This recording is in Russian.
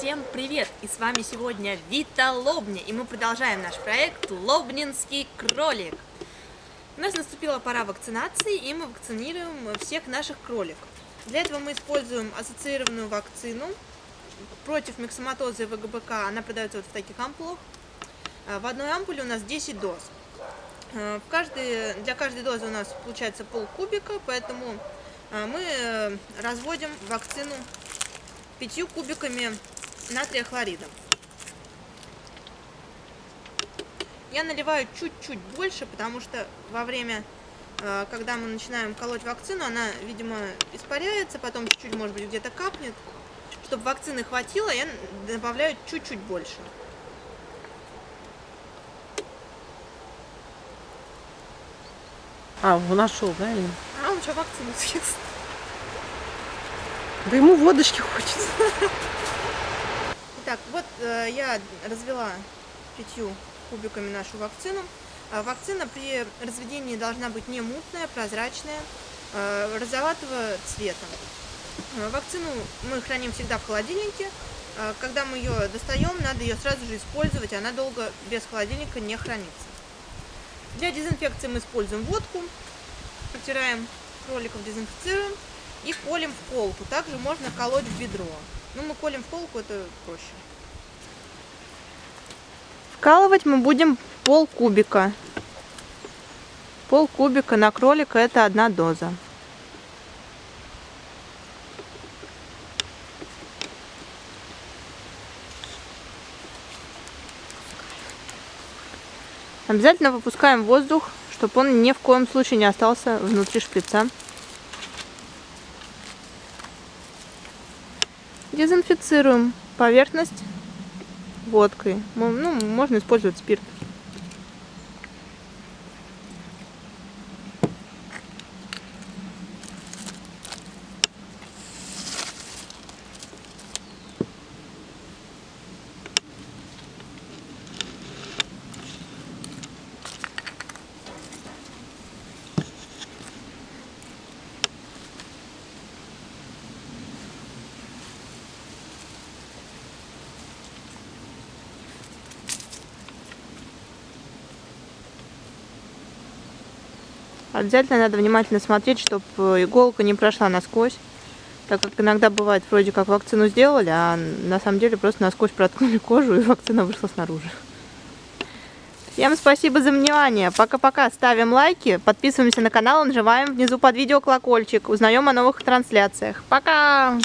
Всем привет! И с вами сегодня Вита Лобня, и мы продолжаем наш проект Лобнинский кролик. У нас наступила пора вакцинации, и мы вакцинируем всех наших кроликов. Для этого мы используем ассоциированную вакцину против миксоматоза и ВГБК. Она продается вот в таких ампулах. А, в одной ампуле у нас 10 доз. А, в каждой, для каждой дозы у нас получается полкубика, поэтому а, мы э, разводим вакцину пятью кубиками натрия хлорида. Я наливаю чуть-чуть больше, потому что во время, э, когда мы начинаем колоть вакцину, она, видимо, испаряется, потом чуть-чуть, может быть, где-то капнет. Чтобы вакцины хватило, я добавляю чуть-чуть больше. А, он нашел, да? Или? А, он что, вакцину съест? Да ему водочки хочется. Итак, вот э, я развела пятью кубиками нашу вакцину. А вакцина при разведении должна быть не мутная, прозрачная, э, розоватого цвета. Э, вакцину мы храним всегда в холодильнике. Э, когда мы ее достаем, надо ее сразу же использовать, она долго без холодильника не хранится. Для дезинфекции мы используем водку, протираем кроликов, дезинфицируем и колем в колку. Также можно колоть в бедро. Ну, мы колем в колку, это проще. Вкалывать мы будем пол кубика. Пол кубика на кролика это одна доза. Обязательно выпускаем воздух, чтобы он ни в коем случае не остался внутри шприца. Дезинфицируем поверхность водкой. Ну, можно использовать спирт. Обязательно надо внимательно смотреть, чтобы иголка не прошла насквозь. Так как иногда бывает, вроде как вакцину сделали, а на самом деле просто насквозь проткнули кожу и вакцина вышла снаружи. Всем спасибо за внимание. Пока-пока. Ставим лайки, подписываемся на канал, нажимаем внизу под видео колокольчик. Узнаем о новых трансляциях. Пока!